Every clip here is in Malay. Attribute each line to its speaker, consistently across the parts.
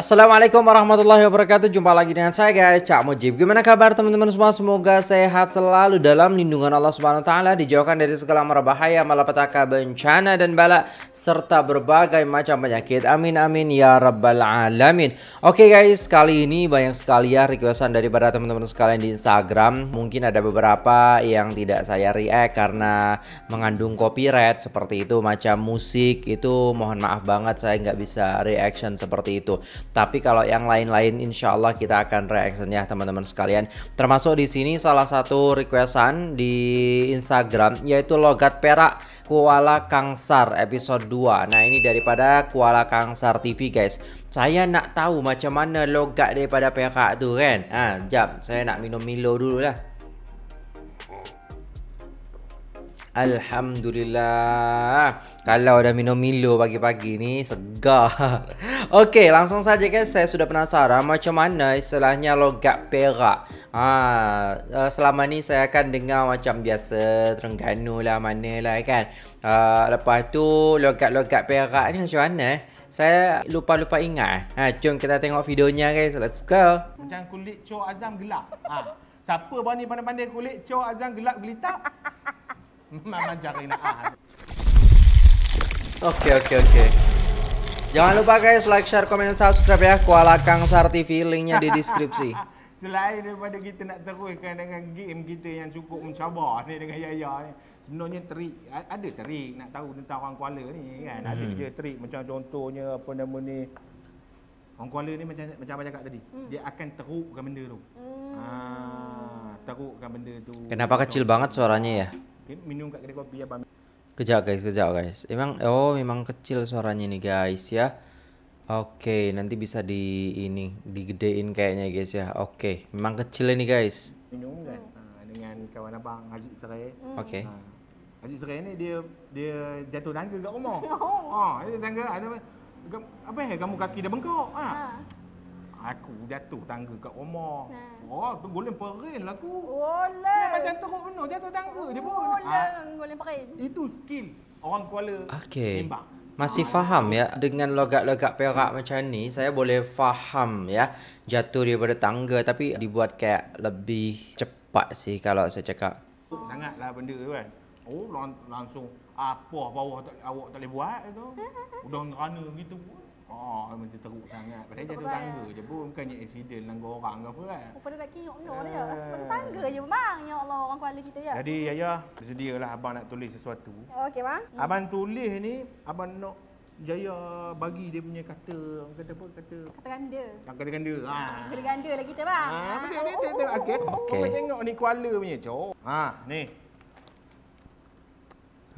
Speaker 1: Assalamualaikum warahmatullahi wabarakatuh. Jumpa lagi dengan saya guys. Cak Mujib. Gimana kabar teman-teman semua? Semoga sehat selalu dalam lindungan Allah Subhanahu Taala Dijauhkan dari segala mara bahaya Malapetaka bencana dan bala Serta berbagai macam penyakit. Amin amin ya rabbal alamin. Oke guys kali ini banyak sekali ya requestan daripada teman-teman sekalian di Instagram. Mungkin ada beberapa yang tidak saya react Karena mengandung copyright seperti itu Macam musik itu. Mohon maaf banget Saya nggak bisa reaction seperti itu tapi kalau yang lain-lain insya Allah kita akan reaction ya teman-teman sekalian. Termasuk di sini salah satu requestan di Instagram yaitu logat perak Kuala Kangsar episode 2 Nah ini daripada Kuala Kangsar TV guys. Saya nak tahu macam mana logat daripada perak tu kan? Ah, Jap saya nak minum Milo dulu lah Alhamdulillah. Kalau dah minum Milo pagi-pagi ni Segar. Okey langsung saja guys Saya sudah penasaran Macam mana istilahnya logat perak. Ha, selama ni saya akan dengar macam biasa Terengganu lah mana lah kan. Uh, Lepas tu logat-logat perak ni macam mana eh? Saya lupa-lupa ingat ha, Jom kita tengok videonya guys. Let's go.
Speaker 2: Macam kulit Cho Azam gelap. Ha. Siapa berani pandai-pandai kulit Cho Azam gelap gelita? Nak ah.
Speaker 1: Oke oke oke. Jangan lupa guys like, share, komen, dan subscribe ya Kuala Kangsar TV linknya di deskripsi.
Speaker 2: Selain daripada kita nak teruskan dengan game kita yang cukup mencabar ni dengan Yaya ni. Sebenarnya trik, ada trik nak tahu tentang orang Kuala ni kan. Ada
Speaker 1: Hmm.
Speaker 2: je trik macam contohnya apa nama ni. Orang Kuala ni macam macam abang cakap tadi.
Speaker 3: Hmm.
Speaker 2: Dia akan terukkan benda tu. Ha, terukkan benda tu.
Speaker 1: Kenapa kecil banget suaranya ya?
Speaker 2: Okay, minum kat kedai kopi abang.
Speaker 1: Kejap guys, kejap guys. Emang oh memang kecil suaranya nih guys ya. Oke, nanti bisa di ini digedein kayaknya guys ya. Oke, memang kecil ini guys.
Speaker 2: minum kan ha, dengan kawan abang Haziq Serai.
Speaker 1: Oke.
Speaker 2: Ha. Haziq Serai ni dia dia jatuh tangga kat rumah.
Speaker 3: Oh.
Speaker 2: Ha, dia tangga ada "Gam- apa eh kamu kaki dah bengkok. Ha.
Speaker 3: Ha.
Speaker 2: Aku jatuh tangga kat rumah.
Speaker 3: Ha.
Speaker 2: Oh, tu golem perin lah aku.
Speaker 3: Oleh.
Speaker 2: Dia macam teruk benar jatuh tangga je pun.
Speaker 3: Oleh.
Speaker 2: Ha,
Speaker 3: Goleh pakai.
Speaker 2: itu skill orang Kuala
Speaker 1: Oke.
Speaker 2: tembak.
Speaker 1: Masih faham ya dengan logat-logat perak macam ni saya boleh faham ya jatuh daripada tangga tapi dibuat kayak lebih cepat sih kalau saya cakap.
Speaker 2: Sangatlah benda tu kan. Oh, lang- langsung apa bawah tak, awak tak boleh buat tu. Udah ngerana gitu pun. Oh, macam teruk sangat. Padahal jatuh
Speaker 3: Betul.
Speaker 2: tangga je pun. Bukannya accident langgar orang ke apa kan.
Speaker 3: Oh, pada nak kinyok-nyok dia.
Speaker 2: Eh.
Speaker 3: Pasal tangga je bang. Ya Allah orang Kuala kita ya.
Speaker 2: Jadi Yaya, bersedialah abang nak tulis sesuatu.
Speaker 3: Okey bang.
Speaker 2: Abang tulis ni, abang nak Jaya bagi dia punya kata, orang kata apa? Kata
Speaker 3: Kata ganda.
Speaker 2: kata ganda. Ha.
Speaker 3: Kata ganda lah kita bang.
Speaker 2: Ha, betul betul betul. betul. Okey.
Speaker 1: Okey.
Speaker 2: Kau tengok ni Kuala punya, cok. Ha, ni.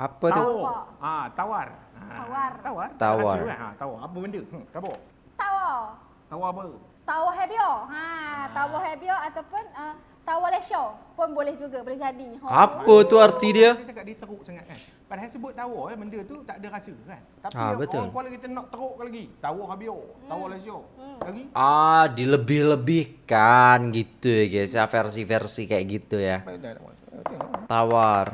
Speaker 1: Apa tu?
Speaker 2: Tawar. Ha, tawar. Ha.
Speaker 3: Tawar.
Speaker 2: Tawar.
Speaker 1: Tawar.
Speaker 2: Kan? Ha, tawar. Apa benda? Hmm, tawar.
Speaker 3: Tawa.
Speaker 2: Tawar apa?
Speaker 3: Tawa hebio. Ha, tawa hebio ataupun uh, tawa lesyo pun boleh juga boleh jadi. Ha.
Speaker 1: Apa tu arti dia?
Speaker 2: Saya cakap dia teruk sangat kan. Padahal sebut tawar eh, benda tu tak ada rasa kan. Tapi
Speaker 1: Ah, betul.
Speaker 2: orang Kuala kita nak terukkan lagi. Tawar habio. Tawar lesyo.
Speaker 3: Hmm.
Speaker 2: Lagi.
Speaker 1: Ah, dilebih-lebihkan gitu ya guys ya versi-versi kayak gitu ya. Tawar,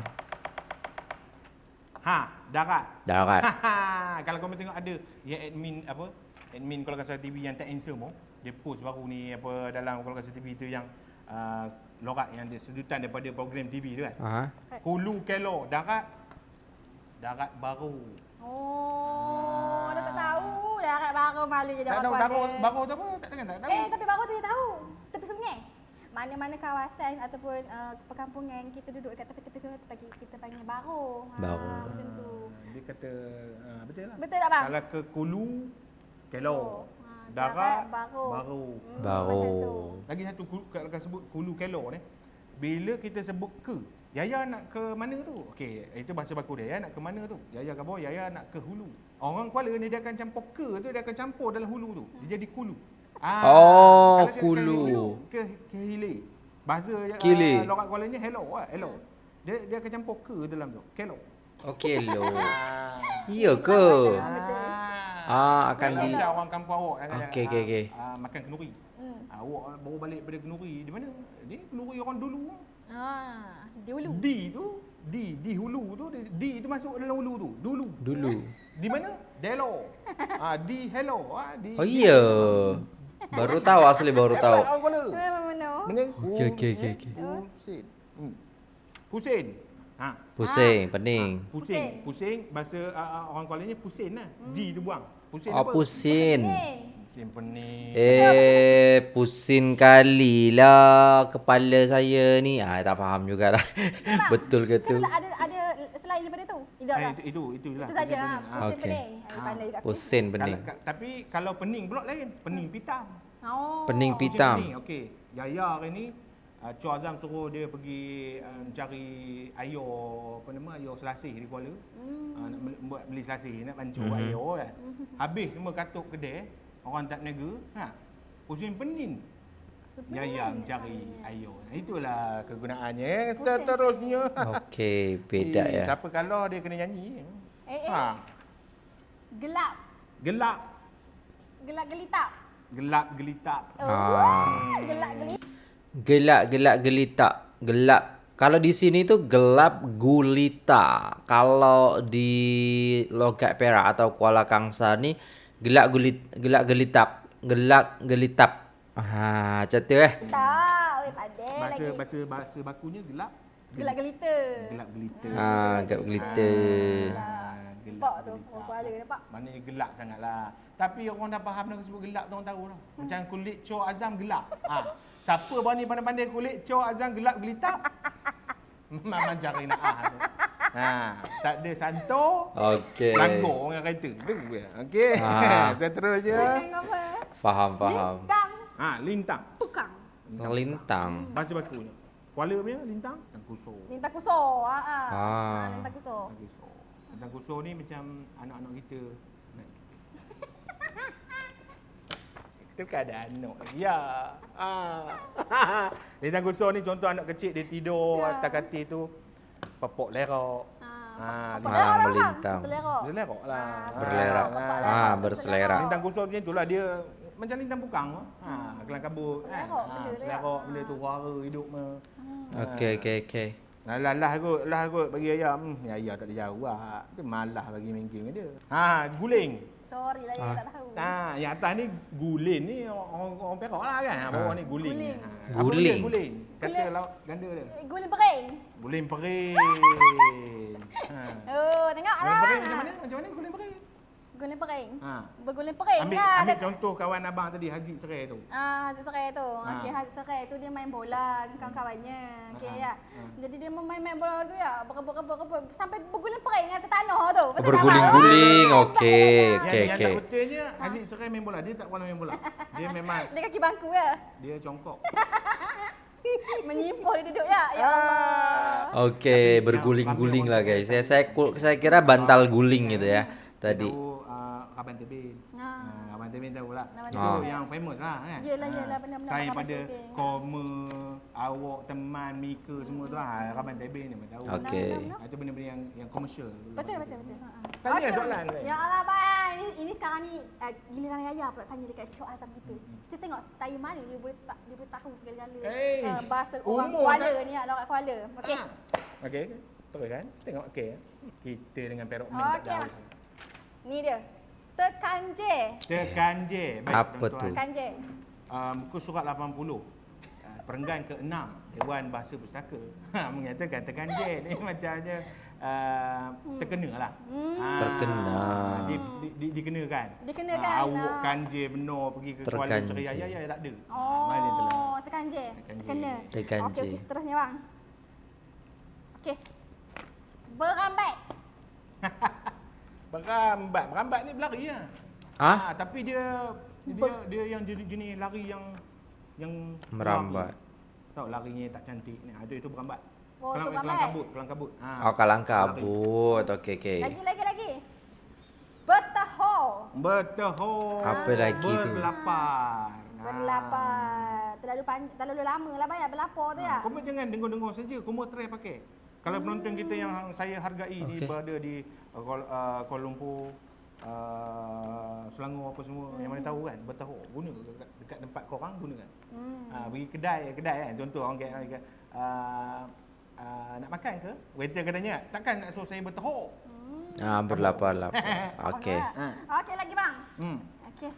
Speaker 2: Ha, darat.
Speaker 1: darat.
Speaker 2: Kalau kau tengok ada yang admin apa? Admin Kuala Kasar TV yang tak handsome oh. Dia post baru ni apa dalam Kuala Kasar TV tu yang uh, lorak yang dia sedutan daripada program TV tu kan.
Speaker 1: Aha.
Speaker 2: Hulu Kelo darat darat baru.
Speaker 3: Oh, dah tak tahu. Dah kat baru malu je dah
Speaker 2: Tak tahu baru
Speaker 3: Kuala.
Speaker 2: baru tu apa? Tak dengar tak tahu.
Speaker 3: Eh, tapi baru tu dia tahu. Tepi. Mana-mana kawasan ataupun uh, perkampungan kita duduk dekat tepi-tepi sungai bagi kita panggil baru. Ha,
Speaker 1: Baru.
Speaker 3: macam tu.
Speaker 2: Dia kata uh, betul lah.
Speaker 3: Betul tak bang?
Speaker 2: Kalau ke Kulu Kelo.
Speaker 3: Ha,
Speaker 2: Darat
Speaker 3: baru.
Speaker 2: baru.
Speaker 3: Hmm,
Speaker 1: Baru.
Speaker 2: Lagi satu kalau kalau sebut Kulu Kelo ni. Bila kita sebut ke, Yaya nak ke mana tu? Okey, itu bahasa baku dia. Yaya nak ke mana tu? Yaya kata Yaya nak ke hulu. Orang Kuala ni dia akan campur ke tu, dia akan campur dalam hulu tu. Dia jadi kulu. Ah,
Speaker 1: Oh,
Speaker 2: kalau
Speaker 1: kulu.
Speaker 2: Ke, ke hilir. Bahasa uh,
Speaker 1: Kili.
Speaker 2: lorak Kuala ni hello lah, hello. Dia dia akan campur ke dalam tu. Kelo.
Speaker 1: Okey lo.
Speaker 2: Ah.
Speaker 1: Iya ke? Ah, akan
Speaker 2: Kalau
Speaker 1: di
Speaker 2: macam orang kampung awak kan,
Speaker 1: Okey, okey, okey.
Speaker 2: ah, makan kenuri.
Speaker 3: Hmm.
Speaker 2: Ah, awak baru balik pada kenuri. Di mana? Ni kenuri orang dulu.
Speaker 3: Ha, dia ulu.
Speaker 2: D tu di di hulu tu di, di itu masuk dalam hulu tu. Dulu.
Speaker 1: Dulu.
Speaker 2: Di mana? Delo. Ah di hello. Ah di.
Speaker 1: Oh iya. Baru tahu asli baru tahu. Okey, okey, okey, okey.
Speaker 2: Pusing. Hmm. Pusing. Ha.
Speaker 1: Pusing, pening.
Speaker 2: Pusing. Pusing bahasa uh, orang Kuala ni pusing lah. Di tu buang. Pusing
Speaker 1: Oh,
Speaker 2: apa?
Speaker 1: pusin.
Speaker 3: Pening.
Speaker 2: Pusing pening.
Speaker 1: Eh, pusin kali lah kepala saya ni. Ah, tak faham jugalah. Betul ke tu?
Speaker 3: Kan ada ada Tidak
Speaker 2: Eh,
Speaker 3: lah.
Speaker 2: itu itu itulah.
Speaker 3: Itu saja.
Speaker 2: pusing
Speaker 3: Ha,
Speaker 2: pening.
Speaker 3: pusing
Speaker 1: Okey.
Speaker 3: pening. Ha, pandai juga aku.
Speaker 1: Pusin pening.
Speaker 2: Kalau, ka- tapi kalau pening pula lain. Pening pitam.
Speaker 3: Oh.
Speaker 1: Pening
Speaker 2: Pusing
Speaker 1: pitam.
Speaker 2: pening. Okey. Yaya hari ni uh, Cik Azam suruh dia pergi uh, cari air apa nama air selasih di Kuala.
Speaker 3: Hmm.
Speaker 2: Uh, nak beli, buat beli selasih nak
Speaker 1: Mhm.
Speaker 2: mm-hmm. air kan. Habis semua katuk kedai, orang tak niaga, ha. Pusing pening. Yaya mencari air. Itulah kegunaannya. Seterusnya.
Speaker 1: Okey, beda
Speaker 2: Eh,
Speaker 1: ya.
Speaker 2: Siapa kalau dia kena nyanyi?
Speaker 3: Eh, eh.
Speaker 2: Ha.
Speaker 3: Gelap.
Speaker 2: Gelap.
Speaker 3: Gelap gelitap.
Speaker 2: Gelap gelitap.
Speaker 3: Oh.
Speaker 1: Ah.
Speaker 3: Gelap gelitap.
Speaker 1: Gelak, gelak, gelitak. Gelap. Kalau di sini tu gelap gulita. Kalau di logat Perak atau Kuala Kangsar ni gelak gulit gelak gelitak. Gelak gelitap. Ha, macam tu eh.
Speaker 3: Tak, weh pandai
Speaker 2: Bahasa
Speaker 3: lagi.
Speaker 2: bahasa bahasa bakunya gelap.
Speaker 3: Gelap gelita.
Speaker 2: Gelap gelita.
Speaker 1: Ha, gelap gelita.
Speaker 2: Ah, gelap
Speaker 3: Nampak tu,
Speaker 2: gelita.
Speaker 3: orang Kuala nampak.
Speaker 2: Maknanya gelap sangatlah. Tapi orang dah faham nak sebut gelap tu orang tahu lah. Macam kulit Cok Azam gelap. Ha. Siapa bawa ni pandai-pandai kulit Cok Azam gelap gelitap? Memang cari nak ah. Ha, tak ada santo.
Speaker 1: Okey.
Speaker 2: Langgar orang kata. Tu dia. Okey.
Speaker 1: Ah.
Speaker 2: Seterusnya.
Speaker 1: Faham, faham.
Speaker 3: Lintang
Speaker 2: Ha, lintang.
Speaker 3: tukang.
Speaker 1: Lintang.
Speaker 2: Bahasa bakunya. Kuala punya lintang? Lintang kusur.
Speaker 3: Lintang kusur. Ha ah.
Speaker 1: Ah.
Speaker 3: Ha, lintang kusur.
Speaker 2: Lintang kusur. Lintang kusur ni macam anak-anak kita. Itu kan ada anak lagi. Ya. Ah. Lintang kusur ni contoh anak kecil dia tidur
Speaker 3: Ya.
Speaker 2: atas katil tu. Pepok lerok.
Speaker 3: Ha.
Speaker 2: Ah,
Speaker 3: lerok,
Speaker 1: melintang.
Speaker 3: Selerok.
Speaker 2: Berselerok lah.
Speaker 3: Ah,
Speaker 1: Berlerak.
Speaker 3: Bapak
Speaker 1: Ah,
Speaker 3: lerok,
Speaker 1: berselerak.
Speaker 2: Lintang kusur macam itulah dia macam lintang bukang. Ha, kelang kabut kan. Ha,
Speaker 3: dia.
Speaker 2: selerok benda tu suara hidup me.
Speaker 1: Okey, okey, okey.
Speaker 2: Lah lah lah kot, lah kot bagi ayah. Hmm, ya ayah tak ada jawab. Tu malah bagi main game dia. Ha, guling.
Speaker 3: Sorry lah,
Speaker 1: Ah.
Speaker 3: ya, tak tahu.
Speaker 2: Ha, yang atas ni gulin ni orang orang Perak lah kan. Ha, bawah ni guling.
Speaker 3: Guling.
Speaker 2: Ha, apa
Speaker 1: Guling.
Speaker 2: guling. Kata
Speaker 3: Guling.
Speaker 2: laut ganda dia.
Speaker 3: Eh, Guling pering.
Speaker 2: Guling pering. ha.
Speaker 3: Oh, tengok
Speaker 2: Guling
Speaker 3: lah.
Speaker 2: pering macam mana? Macam mana guling pering?
Speaker 3: Guling pering.
Speaker 2: Ha.
Speaker 3: Berguling pering
Speaker 2: Ambil
Speaker 3: lah.
Speaker 2: ambil contoh kawan abang tadi Haziq Serai tu.
Speaker 3: Ah, Haziq Serai tu.
Speaker 2: Ha.
Speaker 3: Okey, Haziq Serai tu dia main bola dengan kawan-kawannya. Okey
Speaker 2: Ha.
Speaker 3: ya.
Speaker 2: Ha.
Speaker 3: Jadi dia main-main bola tu ya, berebut-rebut sampai berguling pering atas tanah tu. Tak,
Speaker 1: Berguling-guling. Okey,
Speaker 2: Yang,
Speaker 1: okey,
Speaker 2: yang
Speaker 1: okey.
Speaker 2: tak betulnya Haziq Serai main bola. Dia tak pernah main bola. Dia memang
Speaker 3: Dia kaki bangku ya.
Speaker 2: dia congkok.
Speaker 3: Menyimpul dia duduk ya. Ya Allah.
Speaker 1: Okey, berguling-guling lah guys. Saya saya saya kira bantal guling gitu ya tadi.
Speaker 2: Kaban Tebin.
Speaker 3: Ha.
Speaker 2: Ha, Kaban Tebin tahu lah. Itu
Speaker 1: dia.
Speaker 2: yang famous lah kan.
Speaker 3: Yelah,
Speaker 2: Ha.
Speaker 3: yelah, benar-benar
Speaker 2: Saya
Speaker 3: Kaban
Speaker 2: pada
Speaker 3: Tebin.
Speaker 2: koma, awak, teman, Mika semua tu ha, Kaban Tebin ni memang tahu.
Speaker 1: Okey.
Speaker 2: Itu benda-benda yang yang komersial.
Speaker 3: Betul betul betul. Ha.
Speaker 2: Tanya
Speaker 3: Okey,
Speaker 2: soalan saya.
Speaker 3: Ya Allah bang, ini ini sekarang ni uh, giliran Yaya pula tanya dekat Cok Azam kita. Kita tengok dari mana dia boleh tak dia boleh tahu segala-gala uh, bahasa orang Kuala
Speaker 2: sangat.
Speaker 3: ni, orang Kuala. Okey.
Speaker 2: Ha. Okey. Terus kan? Tengok okey. Kita dengan Perok
Speaker 3: Okey,
Speaker 2: tak tahu.
Speaker 3: Ni dia. Tekanje.
Speaker 2: Tekan je. Baik,
Speaker 1: Apa tu?
Speaker 3: Tekanje.
Speaker 2: uh, muka surat 80 uh, perenggan ke-6 Dewan Bahasa Pustaka ha, mengatakan tekan je ni macamnya uh, terkena lah
Speaker 3: Hmm.
Speaker 2: Ah,
Speaker 1: Terkena.
Speaker 2: di, di, di, dikenakan
Speaker 3: Dikenakan,
Speaker 2: Ah, awak
Speaker 3: ah.
Speaker 2: kanje benar pergi ke Kuala
Speaker 1: Terkanje.
Speaker 2: Ceria ya ya tak ada.
Speaker 3: Oh, tekanje.
Speaker 2: Tekanje.
Speaker 3: Kena.
Speaker 1: Tekanje.
Speaker 3: Okey, okey, seterusnya bang. Okey. Berambat.
Speaker 2: berambat berambat ni berlari lah
Speaker 1: Ah?
Speaker 2: Ah, tapi dia dia dia yang jenis-jenis lari yang yang
Speaker 1: Merambat.
Speaker 2: lari. tahu larinya tak cantik ni ah, itu itu berambat
Speaker 3: Oh,
Speaker 2: kelang,
Speaker 3: tu
Speaker 2: kelang
Speaker 3: berambat.
Speaker 2: kabut kelang kabut ha.
Speaker 1: Oh, kalang kabut. Okey, okey.
Speaker 3: Lagi lagi lagi. Bertaho.
Speaker 2: Berteho.
Speaker 1: Apa lagi tu?
Speaker 2: Berlapar.
Speaker 3: Berlapar. Terlalu panjang, terlalu lama lah bayar berlapar tu ya.
Speaker 2: Kau jangan dengar-dengar saja. Kau mau try pakai. Kalau penonton kita yang saya hargai ni
Speaker 1: Okey.
Speaker 2: berada di uh, Kuala, uh, Kuala Lumpur, uh, Selangor apa semua yang mana tahu kan berteho guna dekat, dekat tempat korang gunakan.
Speaker 3: Hmm.
Speaker 2: Ha, pergi kedai kedai kan contoh orang kata uh, uh, nak makan ke? Waiter katanya, takkan nak suruh saya bertehuk?
Speaker 1: Ah, berlapar-lapar. Okey.
Speaker 2: Ha.
Speaker 3: Okey lagi bang.
Speaker 2: Hmm.
Speaker 3: Okey.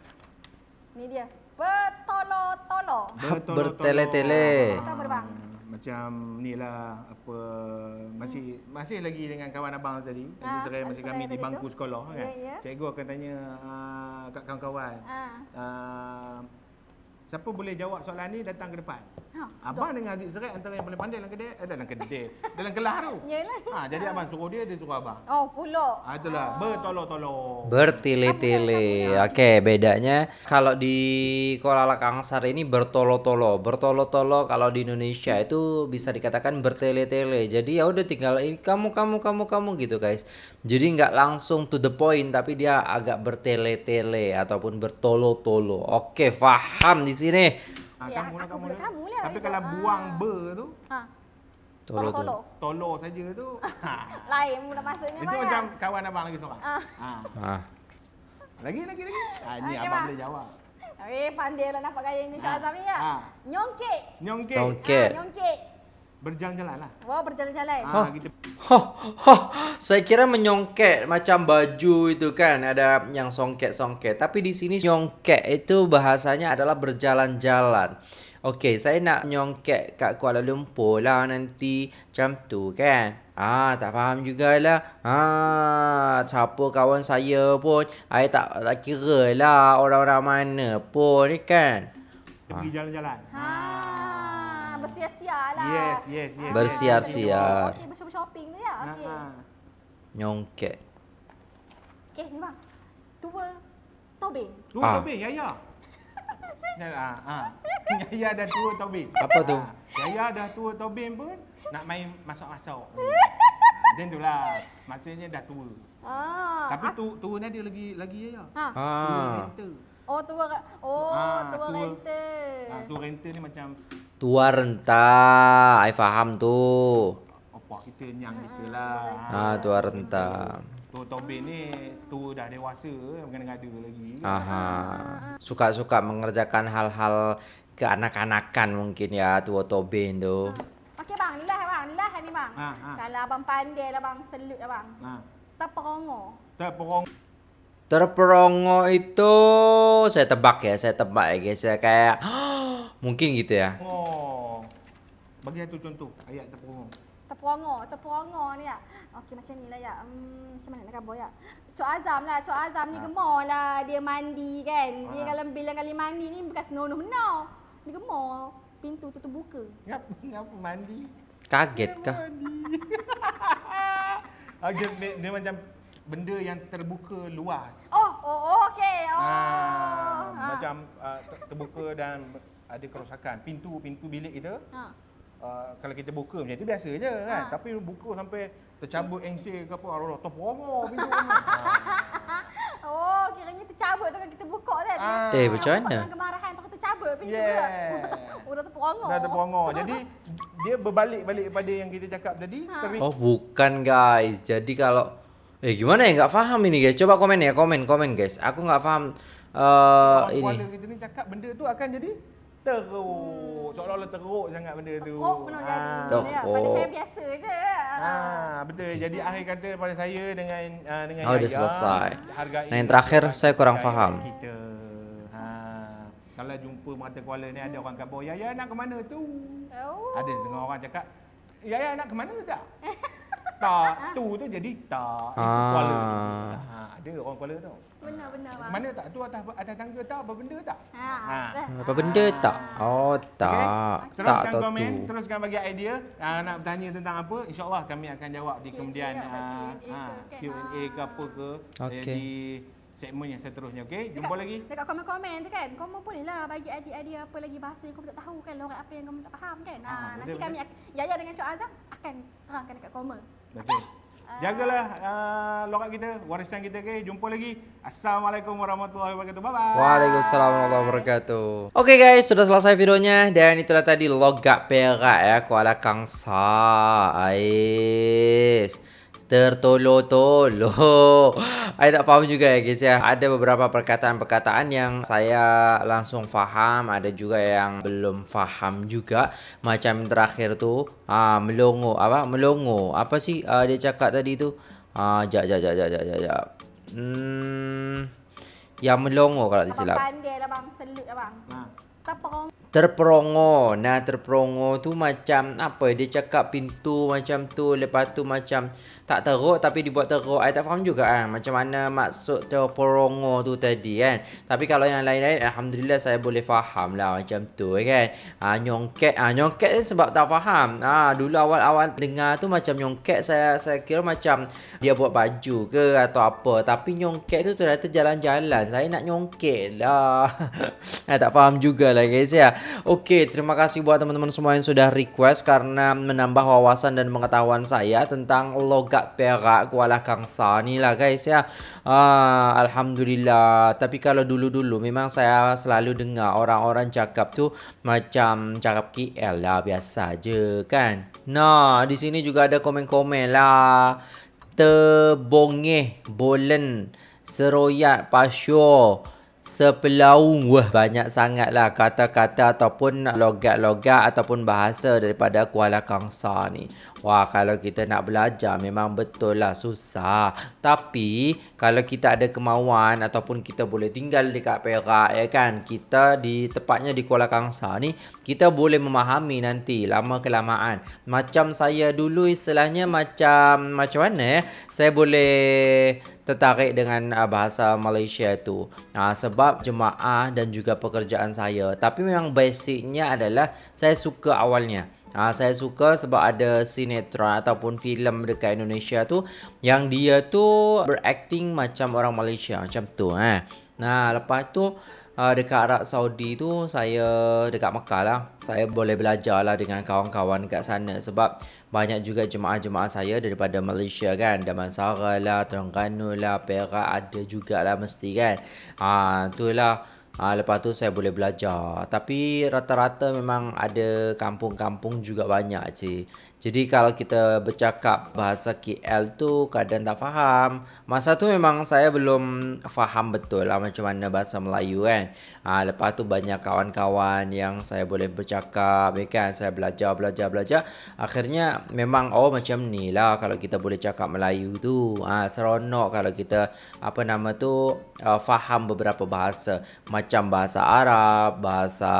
Speaker 3: Ni dia. Bertolo-tolo.
Speaker 1: Bertele-tele.
Speaker 3: Itu apa bang?
Speaker 2: Macam ni lah apa masih masih lagi dengan kawan abang tadi
Speaker 3: Ah,
Speaker 2: Aziz masa
Speaker 3: Aziz
Speaker 2: kami di bangku
Speaker 3: tu.
Speaker 2: sekolah kan.
Speaker 3: Ya, ya.
Speaker 2: Cikgu akan tanya uh, kat kawan-kawan.
Speaker 3: Ah.
Speaker 2: Uh, siapa boleh jawab soalan ni datang ke depan.
Speaker 3: Ha.
Speaker 2: Abang dengan Aziz Serai antara yang paling pandai dalam kedai eh, dalam kedai dalam kelas tu.
Speaker 3: Yalah.
Speaker 2: Ha, jadi abang suruh dia dia suruh abang.
Speaker 3: Oh, pulak.
Speaker 2: Ah itulah bertolong-tolong.
Speaker 1: Bertele-tele. Oke, bedanya kalau di Kuala Kangsar ini bertolo-tolo. Bertolo-tolo kalau di Indonesia itu bisa dikatakan bertele-tele. Jadi ya udah tinggal ini kamu kamu kamu kamu gitu, guys. Jadi nggak langsung to the point tapi dia agak bertele-tele ataupun bertolo-tolo. Oke, paham di sini.
Speaker 2: Ha,
Speaker 3: Ya,
Speaker 2: kamu lah kamu lah.
Speaker 3: kamu lah.
Speaker 2: Tapi kalau
Speaker 3: Ah.
Speaker 2: buang ber tu
Speaker 3: Ha.
Speaker 1: Tolo-tolo.
Speaker 3: Tolo-tolo.
Speaker 2: tolong saja tu. ha.
Speaker 3: Lain pula maksudnya
Speaker 2: Itu
Speaker 3: ya?
Speaker 2: macam kawan abang lagi seorang.
Speaker 3: Ah.
Speaker 2: Ha.
Speaker 1: Ah.
Speaker 2: Lagi lagi lagi. Ha, ni
Speaker 3: Okey,
Speaker 2: abang
Speaker 3: bang.
Speaker 2: boleh jawab.
Speaker 3: Eh, pandai lah nampak gaya ni Cak
Speaker 2: Ah.
Speaker 3: Azam ni ya.
Speaker 2: Ah.
Speaker 3: Nyongkek.
Speaker 2: Nyongkek.
Speaker 1: Nyongkek.
Speaker 3: Ah, nyongkek.
Speaker 2: Berjalan-jalan lah.
Speaker 3: Wow, berjalan-jalan.
Speaker 2: Ha, kita
Speaker 1: Hah, hah, saya kira menyongket macam baju itu kan ada yang songket-songket. Tapi di sini nyongket itu bahasanya adalah berjalan-jalan. Okey, saya nak nyongket kat Kuala Lumpur lah nanti macam tu kan. Ah, tak faham jugalah. Ah, siapa kawan saya pun, saya tak, tak kira lah orang-orang mana pun ni kan.
Speaker 2: pergi jalan-jalan.
Speaker 3: Ha, bersiar-siar lah.
Speaker 2: Yes, yes, yes.
Speaker 1: Bersiar-siar.
Speaker 3: Okey, bershopping tu ya.
Speaker 2: Ha,
Speaker 3: Okey.
Speaker 2: ha.
Speaker 1: Nyongket.
Speaker 3: Okey, ni bang. Tua Tobin.
Speaker 2: Tu
Speaker 1: Ah.
Speaker 2: Tobin, Yaya. Ya, ha, ha. Yaya dah tua Tobin.
Speaker 1: Apa tu?
Speaker 2: Ha. Yaya dah tua Tobin pun nak main masuk-masuk. Macam tu lah. Maksudnya dah tua.
Speaker 3: Ah.
Speaker 2: Tapi tu tua ni ada lagi lagi Yaya.
Speaker 3: Ha.
Speaker 2: Tua
Speaker 1: Ah.
Speaker 2: renter.
Speaker 3: Oh, tua Oh,
Speaker 2: Ah,
Speaker 3: tua
Speaker 2: tua.
Speaker 3: rental.
Speaker 2: Ha, tua renter ni macam
Speaker 1: Tua renta, I faham tu.
Speaker 2: apa kita nyang kita lah.
Speaker 1: Ah, tua renta.
Speaker 2: Tua Tobin ni tua dah dewasa, mengada-ngada lagi.
Speaker 1: Aha. Suka-suka mengerjakan hal-hal keanak-anakan mungkin ya tua Tobin tu.
Speaker 3: Okey bang, ni lah bang, ni lah ni bang.
Speaker 2: Ha, ha.
Speaker 3: Kalau abang pandai lah bang, selut lah bang.
Speaker 2: Ha.
Speaker 3: Terperongo.
Speaker 2: Terperong
Speaker 1: Terperongo itu saya tebak ya, saya tebak ya guys ya kayak mungkin gitu ya.
Speaker 2: Oh. Bagi satu contoh ayat terperong.
Speaker 3: Terperongo, terperongo ni ya. Okey macam ni lah ya. Hmm, macam mana nak kabur ya? Cok Azam lah, Cok Azam ni
Speaker 2: Ha.
Speaker 3: gemar lah. Dia mandi kan. Dia
Speaker 2: Ha.
Speaker 3: kalau bilang kali mandi ni bukan senonoh-noh. Dia gemar. Pintu tu terbuka.
Speaker 2: Ngap ngapa mandi?
Speaker 1: Kaget kah?
Speaker 2: Okey, dia, dia macam benda yang terbuka luas.
Speaker 3: Oh, oh, oh okey. Oh.
Speaker 2: Ah,
Speaker 3: Ha.
Speaker 2: macam uh, ter- terbuka dan ada kerosakan. Pintu pintu bilik kita
Speaker 3: Ha.
Speaker 2: uh, kalau kita buka macam tu biasa je kan.
Speaker 3: Ha.
Speaker 2: Tapi buka sampai tercabut engsel ke apa, Allah terperongo pintu ni. Ah.
Speaker 3: Oh, kiranya tercabut tu kan kita buka kan.
Speaker 2: Ah.
Speaker 1: Eh, macam mana?
Speaker 3: Dengan kemarahan tu tercabut pintu
Speaker 2: Yeah.
Speaker 3: Udah.
Speaker 2: Dah terperongo. Jadi dia berbalik-balik pada yang kita cakap tadi.
Speaker 3: Ha.
Speaker 2: Tapi
Speaker 1: Oh, bukan guys. Jadi kalau eh gimana ya nggak paham ini guys. Coba komen ya, komen komen guys. Aku nggak paham eh
Speaker 2: orang
Speaker 1: ini.
Speaker 2: Kuala kita ni cakap benda tu akan jadi teruk. Seolah-olah teruk sangat benda tu.
Speaker 3: Teruk benar jadi.
Speaker 2: Ah.
Speaker 1: Teruk.
Speaker 3: Ya, Padahal biasa je.
Speaker 2: Ah, betul. Jadi akhir kata pada saya dengan uh, dengan
Speaker 1: Oh, dah
Speaker 2: Yaya,
Speaker 1: selesai.
Speaker 2: Hargai
Speaker 1: Nah, yang terakhir saya kurang
Speaker 2: hargai
Speaker 1: faham.
Speaker 2: Kita. Ha. Kalau jumpa Merata Kuala ni ada orang kata, "Yaya nak ke mana tu?"
Speaker 3: Oh.
Speaker 2: Ada setengah orang cakap, "Yaya nak ke mana tak?" tak, tu tu jadi tak. Itu
Speaker 1: Ah.
Speaker 2: Kuala. Ha, ada orang Kuala tu.
Speaker 3: Benar-benar bang.
Speaker 2: Mana tak? Tu atas atas tangga tak? Apa benda tak?
Speaker 3: Ha.
Speaker 2: Ha.
Speaker 1: Apa benda tak? Oh, tak.
Speaker 2: Okay?
Speaker 1: Tak
Speaker 2: Teruskan
Speaker 1: tahu
Speaker 2: komen,
Speaker 1: tu.
Speaker 2: teruskan bagi idea uh, nak bertanya tentang apa, insya-Allah kami akan jawab di
Speaker 3: Q&A
Speaker 2: kemudian
Speaker 3: lah,
Speaker 2: uh,
Speaker 3: Q&A
Speaker 2: uh,
Speaker 3: ke, kan?
Speaker 2: Q&A ke apa ke
Speaker 1: Okey.
Speaker 2: di segmen yang seterusnya. Okey, jumpa lagi.
Speaker 3: Dekat komen-komen tu kan, kamu boleh lah bagi idea-idea apa lagi bahasa yang kamu tak tahu kan, lorak apa yang kamu tak faham kan. Ha,
Speaker 2: Ah,
Speaker 3: nanti
Speaker 2: betul,
Speaker 3: kami, ak- Yaya dengan Cok Azam akan terangkan dekat komen.
Speaker 2: Betul. Jagalah uh, lorak kita, warisan kita okey. Jumpa lagi. Assalamualaikum warahmatullahi wabarakatuh. Bye bye.
Speaker 1: Waalaikumsalam warahmatullahi wabarakatuh. Oke guys, sudah selesai videonya dan itulah tadi logak perak ya Kuala Kangsa. Ais. Tertolo-tolo. Saya tak faham juga ya guys ya. Ada beberapa perkataan-perkataan yang saya langsung faham, ada juga yang belum faham juga. Macam terakhir tu, ah melongo apa? Melongo. Apa sih uh, dia cakap tadi tu? Ah jap jap jap jap jap jap. Hmm yang melongo kalau tak silap.
Speaker 3: Abang pandai lah bang, selut lah bang.
Speaker 2: Ha.
Speaker 3: Tepung.
Speaker 1: Terperongo. Nah, terperongo tu macam apa? Dia cakap pintu macam tu, lepas tu macam tak teruk tapi dibuat teruk. I tak faham juga kan macam mana maksud terperongo tu tadi kan. Tapi kalau yang lain-lain alhamdulillah saya boleh faham lah macam tu kan. Ha, nyongket ha, nyongket sebab tak faham. Ah ha, dulu awal-awal dengar tu macam nyongket saya saya kira macam dia buat baju ke atau apa. Tapi nyongket tu ternyata jalan-jalan. Saya nak nyongket lah. ha, tak faham jugalah guys ya. Okey, terima kasih buat teman-teman semua yang sudah request karena menambah wawasan dan pengetahuan saya tentang logat Perak Kuala Kangsa ni lah guys ya. Ah, Alhamdulillah. Tapi kalau dulu-dulu memang saya selalu dengar orang-orang cakap tu macam cakap KL lah biasa je kan. Nah, di sini juga ada komen-komen lah. Tebongeh, bolen, seroyak, pasyo sepelaung wah banyak sangatlah kata-kata ataupun logat-logat ataupun bahasa daripada Kuala Kangsa ni. Wah kalau kita nak belajar memang betul lah susah. Tapi kalau kita ada kemauan ataupun kita boleh tinggal dekat Perak ya kan. Kita di tepatnya di Kuala Kangsa ni kita boleh memahami nanti lama kelamaan. Macam saya dulu istilahnya macam macam mana ya. Saya boleh tertarik dengan uh, bahasa Malaysia tu uh, sebab jemaah dan juga pekerjaan saya tapi memang basicnya adalah saya suka awalnya uh, saya suka sebab ada sinetron ataupun filem dekat Indonesia tu yang dia tu berakting macam orang Malaysia macam tu eh nah lepas tu uh, dekat Arab Saudi tu saya dekat Mekah lah saya boleh belajar lah dengan kawan-kawan dekat sana sebab banyak juga jemaah-jemaah saya daripada Malaysia kan. Damansara lah, Terengganu lah, Perak ada jugalah mesti kan. Ha, itulah ha, lepas tu saya boleh belajar. Tapi rata-rata memang ada kampung-kampung juga banyak cik jadi kalau kita bercakap bahasa KL tu kadang tak faham. Masa tu memang saya belum faham betul lah macam mana bahasa Melayu kan. Ha, lepas tu banyak kawan-kawan yang saya boleh bercakap ya kan. Saya belajar, belajar, belajar. Akhirnya memang oh macam ni lah kalau kita boleh cakap Melayu tu. Ha, seronok kalau kita apa nama tu uh, faham beberapa bahasa. Macam bahasa Arab, bahasa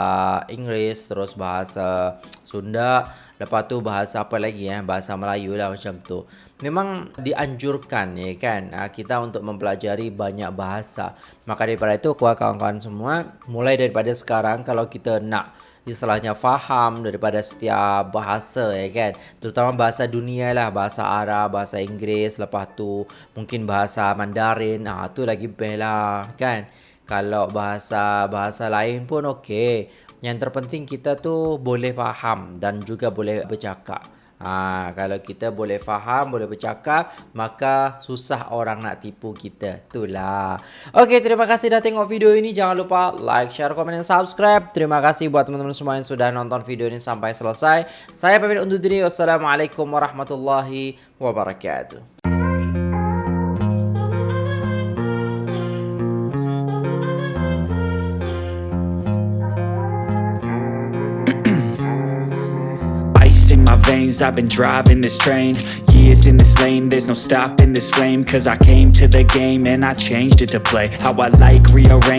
Speaker 1: Inggeris, terus bahasa Sunda. Lepas tu bahasa apa lagi eh? Bahasa Melayu lah macam tu. Memang dianjurkan ya kan? Ah, kita untuk mempelajari banyak bahasa. Maka daripada itu kuat kawan-kawan semua mulai daripada sekarang kalau kita nak istilahnya faham daripada setiap bahasa ya kan? Terutama bahasa dunia lah. Bahasa Arab bahasa Inggeris lepas tu mungkin bahasa Mandarin. Ah tu lagi best lah kan? Kalau bahasa bahasa lain pun okey yang terpenting kita tu boleh faham dan juga boleh bercakap. Ha, kalau kita boleh faham, boleh bercakap, maka susah orang nak tipu kita. Itulah. Okey, terima kasih dah tengok video ini. Jangan lupa like, share, komen dan subscribe. Terima kasih buat teman-teman semua yang sudah nonton video ini sampai selesai. Saya pamit undur diri. Wassalamualaikum warahmatullahi wabarakatuh.
Speaker 4: I've been driving this train Years in this lane. There's no stopping this flame Cause I came to the game And I changed it to play. How I like rearrange